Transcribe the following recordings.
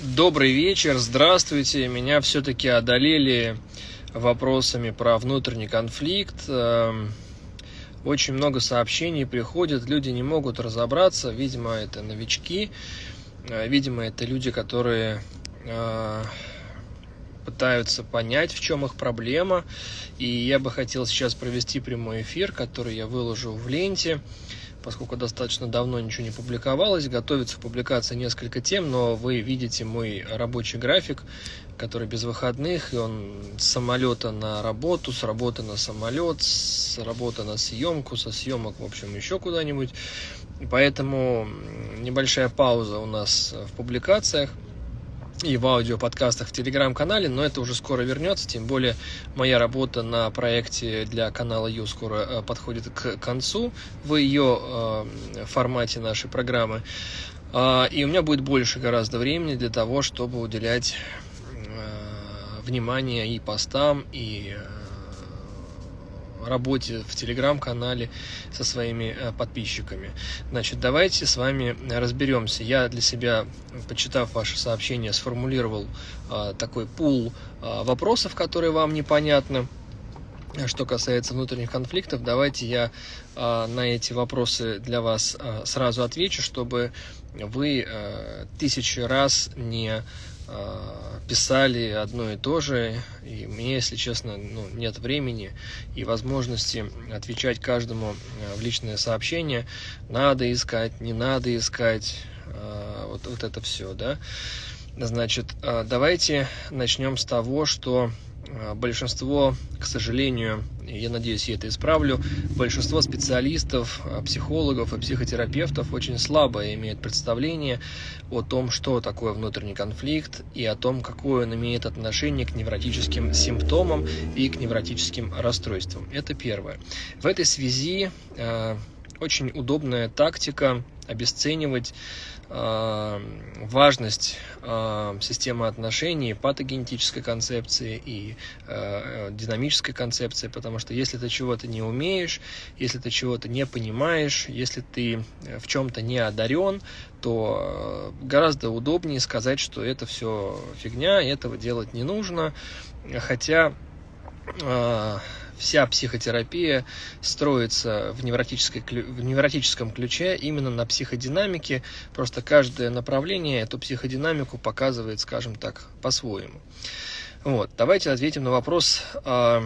Добрый вечер, здравствуйте. Меня все-таки одолели вопросами про внутренний конфликт. Эм, очень много сообщений приходит, люди не могут разобраться. Видимо, это новички, э, видимо, это люди, которые э, пытаются понять, в чем их проблема. И я бы хотел сейчас провести прямой эфир, который я выложу в ленте поскольку достаточно давно ничего не публиковалось. Готовится публикация несколько тем, но вы видите мой рабочий график, который без выходных, и он с самолета на работу, с работы на самолет, с работы на съемку, со съемок, в общем, еще куда-нибудь. Поэтому небольшая пауза у нас в публикациях и в аудиоподкастах в телеграм-канале, но это уже скоро вернется, тем более моя работа на проекте для канала Ю скоро э, подходит к концу в ее э, формате нашей программы. Э, и у меня будет больше гораздо времени для того, чтобы уделять э, внимание и постам, и работе в телеграм-канале со своими э, подписчиками. Значит, давайте с вами разберемся. Я для себя, почитав ваше сообщение, сформулировал э, такой пул э, вопросов, которые вам непонятны. Что касается внутренних конфликтов, давайте я на эти вопросы для вас сразу отвечу, чтобы вы тысячи раз не писали одно и то же, и мне, если честно, ну, нет времени и возможности отвечать каждому а, в личное сообщение, надо искать, не надо искать, а, вот, вот это все, да. Значит, давайте начнем с того, что большинство, к сожалению, я надеюсь, я это исправлю, большинство специалистов, а, психологов и психотерапевтов очень слабо имеют представление о том, что такое внутренний конфликт и о том, какое он имеет отношение к невротическим симптомам и к невротическим расстройствам. Это первое. В этой связи э, очень удобная тактика обесценивать э, важность э, системы отношений, патогенетической концепции и э, динамической концепции, потому что если ты чего-то не умеешь, если ты чего-то не понимаешь, если ты в чем-то не одарен, то гораздо удобнее сказать, что это все фигня, этого делать не нужно, хотя вся психотерапия строится в, невротической, в невротическом ключе именно на психодинамике. Просто каждое направление эту психодинамику показывает, скажем так, по-своему. Вот, давайте ответим на вопрос э,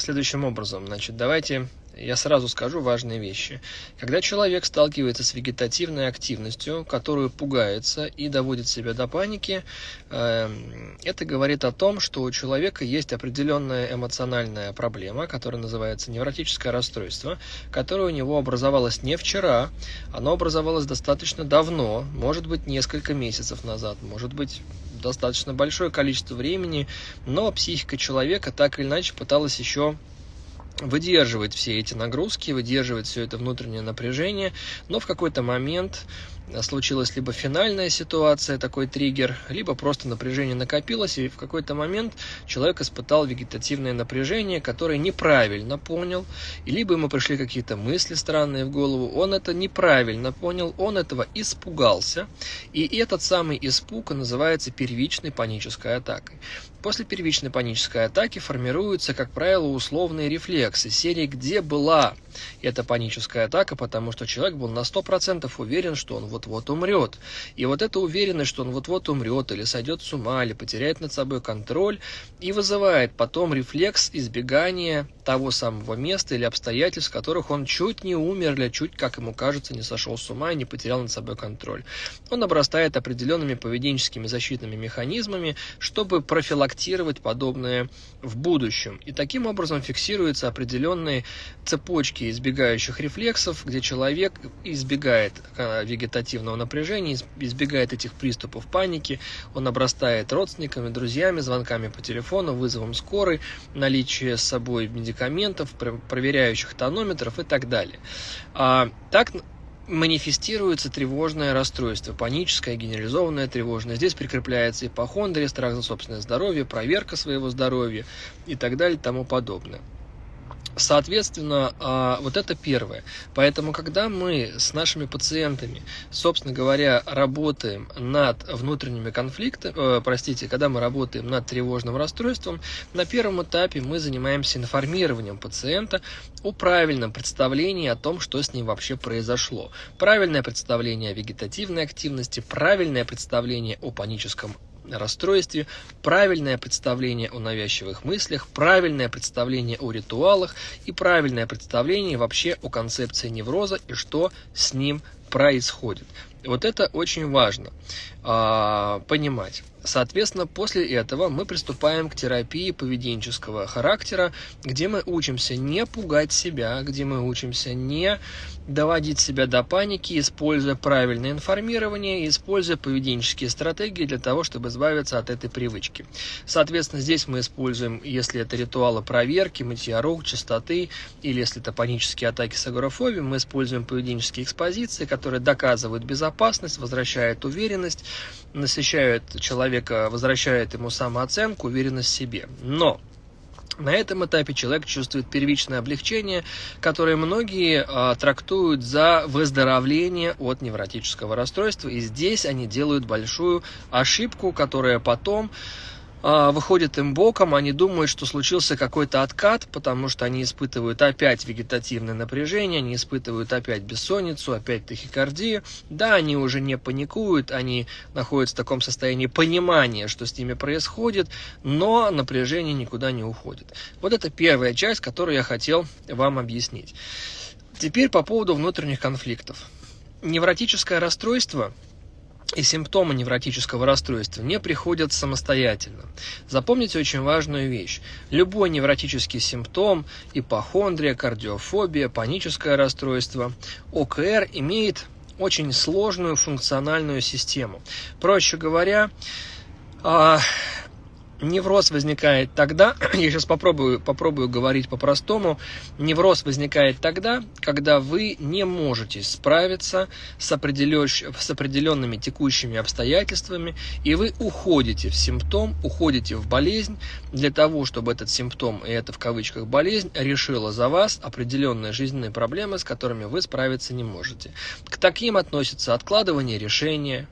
следующим образом. Значит, давайте я сразу скажу важные вещи. Когда человек сталкивается с вегетативной активностью, которую пугается и доводит себя до паники, эм, это говорит о том, что у человека есть определенная эмоциональная проблема, которая называется невротическое расстройство, которое у него образовалось не вчера, оно образовалось достаточно давно, может быть несколько месяцев назад, может быть достаточно большое количество времени, но психика человека так или иначе пыталась еще выдерживать все эти нагрузки, выдерживать все это внутреннее напряжение, но в какой-то момент случилась либо финальная ситуация, такой триггер, либо просто напряжение накопилось, и в какой-то момент человек испытал вегетативное напряжение, которое неправильно понял, и либо ему пришли какие-то мысли странные в голову, он это неправильно понял, он этого испугался, и этот самый испуг называется первичной панической атакой. После первичной панической атаки формируются, как правило, условные рефлексы серии «Где была эта паническая атака?», потому что человек был на 100% уверен, что он вот-вот умрет. И вот эта уверенность, что он вот-вот умрет, или сойдет с ума, или потеряет над собой контроль, и вызывает потом рефлекс избегания того самого места или обстоятельств, в которых он чуть не умер, или чуть, как ему кажется, не сошел с ума и не потерял над собой контроль. Он обрастает определенными поведенческими защитными механизмами, чтобы профилактировать подобное в будущем. И таким образом фиксируются определенные цепочки избегающих рефлексов, где человек избегает э, вегетативного напряжения, избегает этих приступов паники, он обрастает родственниками, друзьями, звонками по телефону, вызовом скорой, наличие с собой медикаментов, проверяющих тонометров и так далее. А, так манифестируется тревожное расстройство, паническое, генерализованное тревожное. Здесь прикрепляется ипохондрия, страх за собственное здоровье, проверка своего здоровья и так далее и тому подобное. Соответственно, а, вот это первое. Поэтому, когда мы с нашими пациентами, собственно говоря, работаем над внутренними конфликтами, э, простите, когда мы работаем над тревожным расстройством, на первом этапе мы занимаемся информированием пациента о правильном представлении о том, что с ним вообще произошло. Правильное представление о вегетативной активности, правильное представление о паническом расстройстве, правильное представление о навязчивых мыслях, правильное представление о ритуалах и правильное представление вообще о концепции невроза и что с ним происходит. Вот это очень важно э, понимать. Соответственно, после этого мы приступаем к терапии поведенческого характера, где мы учимся не пугать себя, где мы учимся не доводить себя до паники, используя правильное информирование, используя поведенческие стратегии для того, чтобы избавиться от этой привычки. Соответственно, здесь мы используем, если это ритуалы проверки, мытья рук, чистоты, или если это панические атаки с агорафобией, мы используем поведенческие экспозиции, которые доказывают безопасность, возвращают уверенность, насыщают человека, возвращают ему самооценку, уверенность в себе. Но на этом этапе человек чувствует первичное облегчение, которое многие а, трактуют за выздоровление от невротического расстройства. И здесь они делают большую ошибку, которая потом а, выходит им боком, они думают, что случился какой-то откат, потому что они испытывают опять вегетативное напряжение, они испытывают опять бессонницу, опять тахикардию. Да, они уже не паникуют, они находятся в таком состоянии понимания, что с ними происходит, но напряжение никуда не уходит. Вот это первая часть, которую я хотел вам объяснить. Теперь по поводу внутренних конфликтов. Невротическое расстройство – и симптомы невротического расстройства не приходят самостоятельно. Запомните очень важную вещь. Любой невротический симптом, ипохондрия, кардиофобия, паническое расстройство, ОКР имеет очень сложную функциональную систему. Проще говоря, а, Невроз возникает тогда, я сейчас попробую, попробую говорить по-простому, невроз возникает тогда, когда вы не можете справиться с, определен, с определенными текущими обстоятельствами, и вы уходите в симптом, уходите в болезнь для того, чтобы этот симптом, и это в кавычках болезнь, решила за вас определенные жизненные проблемы, с которыми вы справиться не можете. К таким относятся откладывание решения,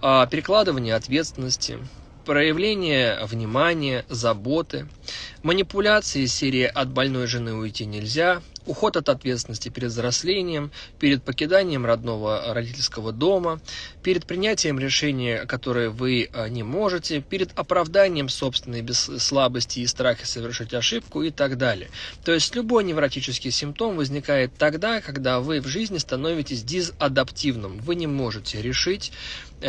а, перекладывание ответственности, проявление внимания, заботы, манипуляции серии «от больной жены уйти нельзя», уход от ответственности перед взрослением, перед покиданием родного родительского дома, перед принятием решения, которое вы а, не можете, перед оправданием собственной слабости и страха совершить ошибку и так далее. То есть любой невротический симптом возникает тогда, когда вы в жизни становитесь дизадаптивным. Вы не можете решить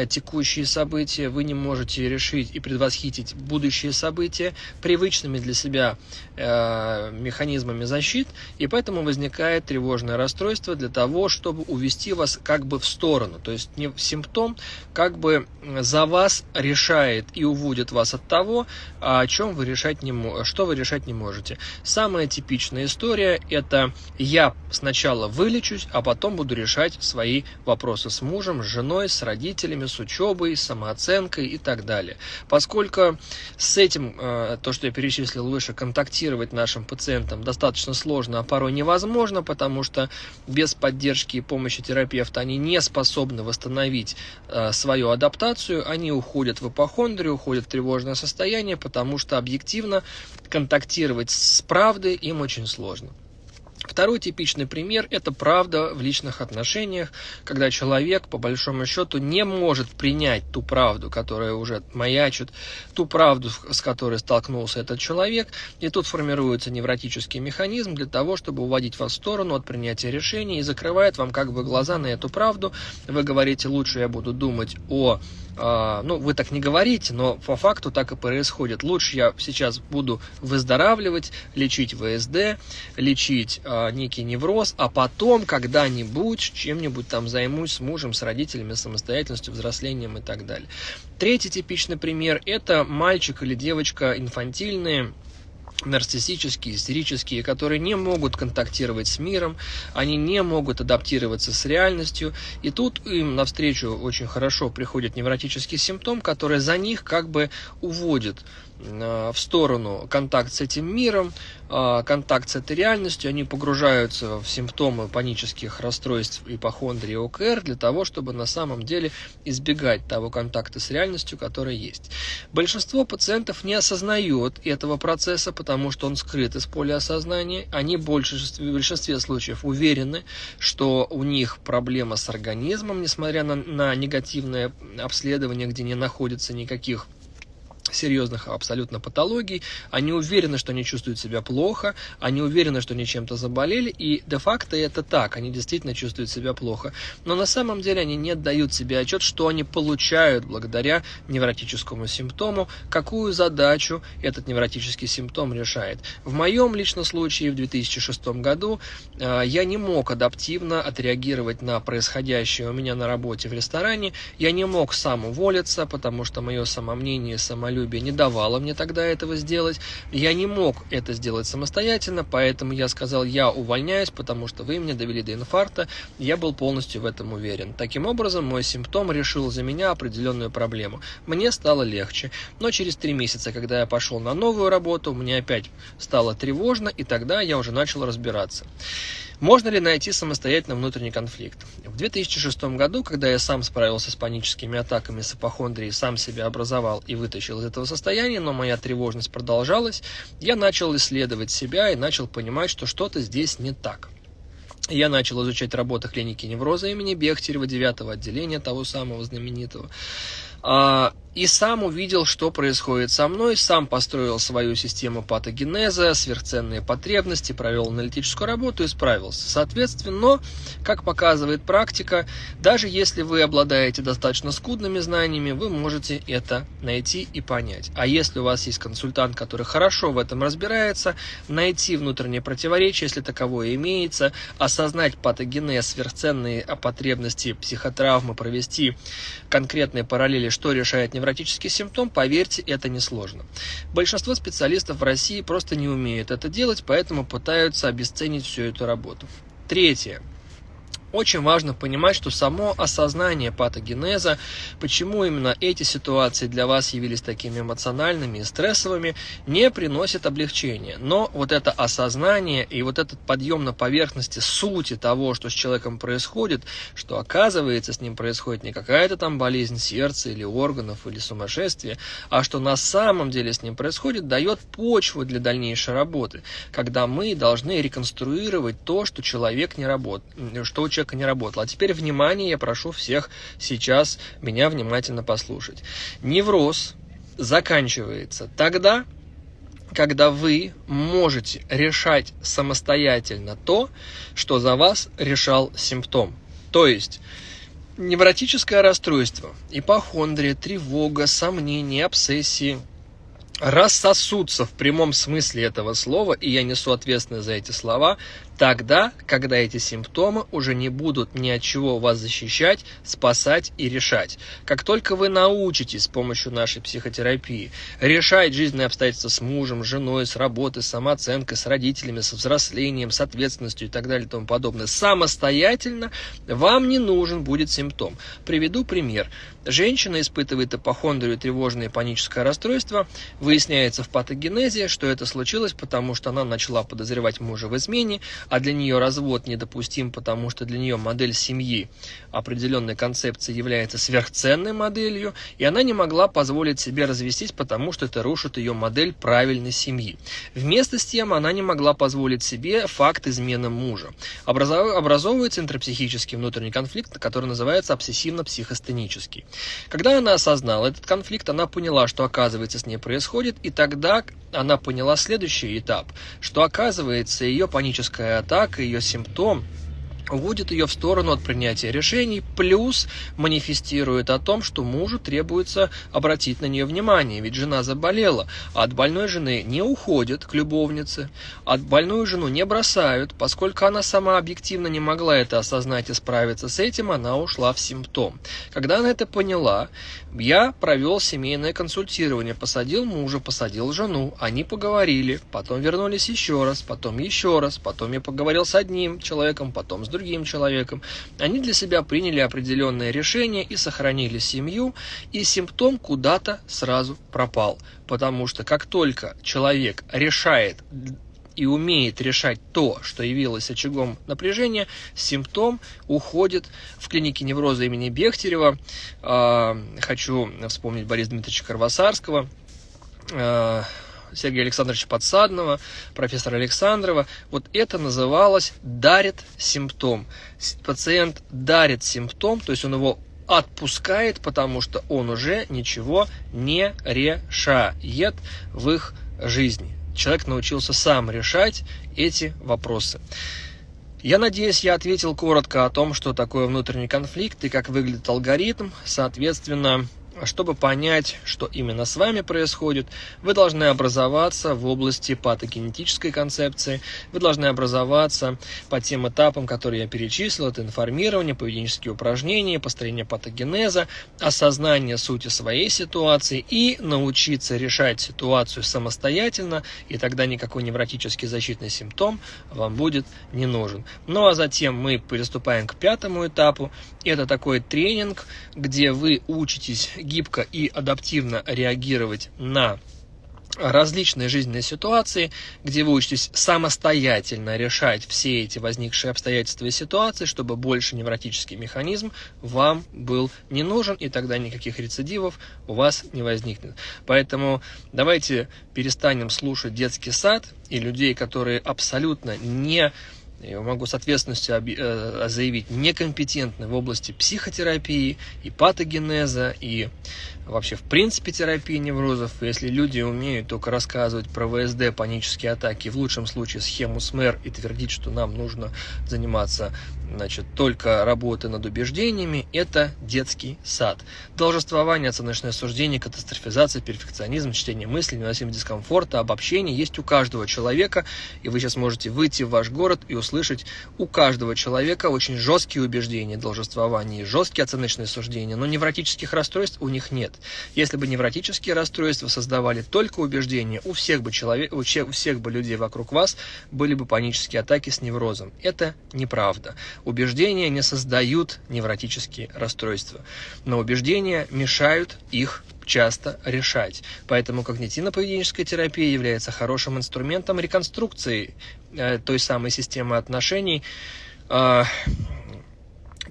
текущие события, вы не можете решить и предвосхитить будущие события привычными для себя э, механизмами защит, и поэтому возникает тревожное расстройство для того, чтобы увести вас как бы в сторону. То есть не симптом как бы за вас решает и уводит вас от того, о чем вы решать не, что вы решать не можете. Самая типичная история это я сначала вылечусь, а потом буду решать свои вопросы с мужем, с женой, с родителями, с учебой, самооценкой и так далее. Поскольку с этим, э, то, что я перечислил выше, контактировать нашим пациентам достаточно сложно, а порой невозможно, потому что без поддержки и помощи терапевта они не способны восстановить э, свою адаптацию, они уходят в ипохондрию, уходят в тревожное состояние, потому что объективно контактировать с правдой им очень сложно. Второй типичный пример – это правда в личных отношениях, когда человек, по большому счету, не может принять ту правду, которая уже маячит, ту правду, с которой столкнулся этот человек, и тут формируется невротический механизм для того, чтобы уводить вас в сторону от принятия решений и закрывает вам как бы глаза на эту правду. Вы говорите, лучше я буду думать о а, ну, вы так не говорите, но по факту так и происходит. Лучше я сейчас буду выздоравливать, лечить ВСД, лечить а, некий невроз, а потом когда-нибудь чем-нибудь там займусь с мужем, с родителями, самостоятельностью, взрослением и так далее. Третий типичный пример – это мальчик или девочка инфантильные, нарциссические, истерические, которые не могут контактировать с миром, они не могут адаптироваться с реальностью, и тут им навстречу очень хорошо приходит невротический симптом, который за них как бы уводит в сторону контакт с этим миром, контакт с этой реальностью, они погружаются в симптомы панических расстройств ипохондрии ОКР для того, чтобы на самом деле избегать того контакта с реальностью, который есть. Большинство пациентов не осознает этого процесса, потому что он скрыт из поля осознания. Они большинстве, в большинстве случаев уверены, что у них проблема с организмом, несмотря на, на негативное обследование, где не находится никаких серьезных абсолютно патологий, они уверены, что они чувствуют себя плохо, они уверены, что они чем-то заболели, и де-факто это так, они действительно чувствуют себя плохо. Но на самом деле они не отдают себе отчет, что они получают благодаря невротическому симптому, какую задачу этот невротический симптом решает. В моем личном случае в 2006 году э, я не мог адаптивно отреагировать на происходящее у меня на работе в ресторане, я не мог сам уволиться, потому что мое самомнение, самолюбие самолюбие не давало мне тогда этого сделать. Я не мог это сделать самостоятельно, поэтому я сказал, я увольняюсь, потому что вы меня довели до инфаркта. Я был полностью в этом уверен. Таким образом, мой симптом решил за меня определенную проблему. Мне стало легче. Но через три месяца, когда я пошел на новую работу, мне опять стало тревожно, и тогда я уже начал разбираться. Можно ли найти самостоятельно внутренний конфликт? В 2006 году, когда я сам справился с паническими атаками с апохондрией, сам себя образовал и вытащил из этого состояния, но моя тревожность продолжалась, я начал исследовать себя и начал понимать, что что-то здесь не так. Я начал изучать работы клиники невроза имени Бехтерева, 9 отделения, того самого знаменитого. А, и сам увидел, что происходит со мной, сам построил свою систему патогенеза, сверхценные потребности, провел аналитическую работу и справился. Соответственно, как показывает практика, даже если вы обладаете достаточно скудными знаниями, вы можете это найти и понять. А если у вас есть консультант, который хорошо в этом разбирается, найти внутреннее противоречие, если таковое имеется, осознать патогенез, сверхценные потребности, психотравмы, провести конкретные параллели, что решает невротический симптом, поверьте, это несложно. Большинство специалистов в России просто не умеют это делать, поэтому пытаются обесценить всю эту работу. Третье. Очень важно понимать, что само осознание патогенеза, почему именно эти ситуации для вас явились такими эмоциональными и стрессовыми, не приносит облегчения. Но вот это осознание и вот этот подъем на поверхности сути того, что с человеком происходит, что оказывается с ним происходит не какая-то там болезнь сердца или органов или сумасшествие, а что на самом деле с ним происходит, дает почву для дальнейшей работы, когда мы должны реконструировать то, что человек не работает, что у человека не работало. А теперь, внимание, я прошу всех сейчас меня внимательно послушать. Невроз заканчивается тогда, когда вы можете решать самостоятельно то, что за вас решал симптом. То есть невротическое расстройство, ипохондрия, тревога, сомнения, обсессии рассосутся в прямом смысле этого слова, и я несу ответственность за эти слова, Тогда, когда эти симптомы уже не будут ни от чего вас защищать, спасать и решать. Как только вы научитесь с помощью нашей психотерапии решать жизненные обстоятельства с мужем, женой, с работой, с самооценкой, с родителями, с взрослением, с ответственностью и так далее и тому подобное самостоятельно, вам не нужен будет симптом. Приведу пример. Женщина испытывает ипохондрию, тревожное и паническое расстройство. Выясняется в патогенезе, что это случилось, потому что она начала подозревать мужа в измене, а для нее развод недопустим, потому что для нее модель семьи определенной концепции является сверхценной моделью, и она не могла позволить себе развестись, потому что это рушит ее модель правильной семьи. Вместо с тем она не могла позволить себе факт измены мужа. Образовывается интрапсихический внутренний конфликт, который называется обсессивно-психостенический. Когда она осознала этот конфликт, она поняла, что оказывается с ней происходит, и тогда она поняла следующий этап, что оказывается ее паническая атака, ее симптом уводит ее в сторону от принятия решений, плюс манифестирует о том, что мужу требуется обратить на нее внимание, ведь жена заболела, а от больной жены не уходят к любовнице, от больную жену не бросают, поскольку она сама объективно не могла это осознать и справиться с этим, она ушла в симптом. Когда она это поняла, я провел семейное консультирование, посадил мужа, посадил жену, они поговорили, потом вернулись еще раз, потом еще раз, потом я поговорил с одним человеком, потом с другим человеком, они для себя приняли определенное решение и сохранили семью, и симптом куда-то сразу пропал. Потому что как только человек решает и умеет решать то, что явилось очагом напряжения, симптом уходит в клинике невроза имени Бехтерева. А, хочу вспомнить Бориса Дмитриевича Карвасарского, а, Сергея Александровича Подсадного, профессора Александрова. Вот это называлось «дарит симптом». Пациент дарит симптом, то есть он его отпускает, потому что он уже ничего не решает в их жизни человек научился сам решать эти вопросы. Я надеюсь, я ответил коротко о том, что такое внутренний конфликт и как выглядит алгоритм. Соответственно, чтобы понять, что именно с вами происходит, вы должны образоваться в области патогенетической концепции, вы должны образоваться по тем этапам, которые я перечислил, это информирование, поведенческие упражнения, построение патогенеза, осознание сути своей ситуации и научиться решать ситуацию самостоятельно, и тогда никакой невротический защитный симптом вам будет не нужен. Ну а затем мы приступаем к пятому этапу, это такой тренинг, где вы учитесь гибко и адаптивно реагировать на различные жизненные ситуации, где вы учитесь самостоятельно решать все эти возникшие обстоятельства и ситуации, чтобы больше невротический механизм вам был не нужен, и тогда никаких рецидивов у вас не возникнет. Поэтому давайте перестанем слушать детский сад и людей, которые абсолютно не я могу с ответственностью э, заявить, некомпетентны в области психотерапии и патогенеза, и вообще в принципе терапии неврозов. Если люди умеют только рассказывать про ВСД, панические атаки, в лучшем случае схему СМЭР и твердить, что нам нужно заниматься значит, только работы над убеждениями, это детский сад. Должествование, оценочное суждение, катастрофизация, перфекционизм, чтение мыслей, невыносимость дискомфорта, обобщение есть у каждого человека, и вы сейчас можете выйти в ваш город и услышать у каждого человека очень жесткие убеждения, должествование и жесткие оценочные суждения, но невротических расстройств у них нет. Если бы невротические расстройства создавали только убеждения, у всех бы, человек, у всех бы людей вокруг вас были бы панические атаки с неврозом. Это неправда. Убеждения не создают невротические расстройства, но убеждения мешают их часто решать. Поэтому когнитивно-поведенческая терапия является хорошим инструментом реконструкции э, той самой системы отношений,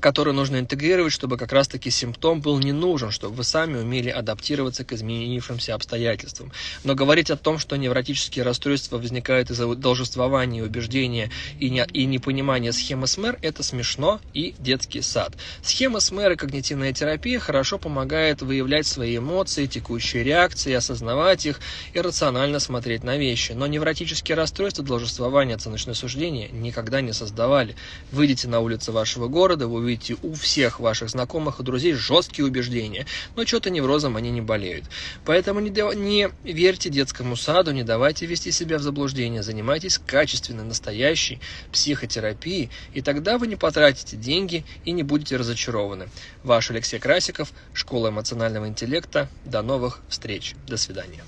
который нужно интегрировать, чтобы как раз-таки симптом был не нужен, чтобы вы сами умели адаптироваться к изменившимся обстоятельствам. Но говорить о том, что невротические расстройства возникают из-за должествования, убеждения и, не, и непонимания схемы СМЭР, это смешно и детский сад. Схема СМЭР и когнитивная терапия хорошо помогает выявлять свои эмоции, текущие реакции, осознавать их и рационально смотреть на вещи. Но невротические расстройства, должествования, оценочное суждение никогда не создавали. Выйдите на улицы вашего города, вы увидите увидите у всех ваших знакомых и друзей жесткие убеждения, но что-то неврозом они не болеют. Поэтому не, не верьте детскому саду, не давайте вести себя в заблуждение, занимайтесь качественной, настоящей психотерапией, и тогда вы не потратите деньги и не будете разочарованы. Ваш Алексей Красиков, Школа эмоционального интеллекта. До новых встреч. До свидания.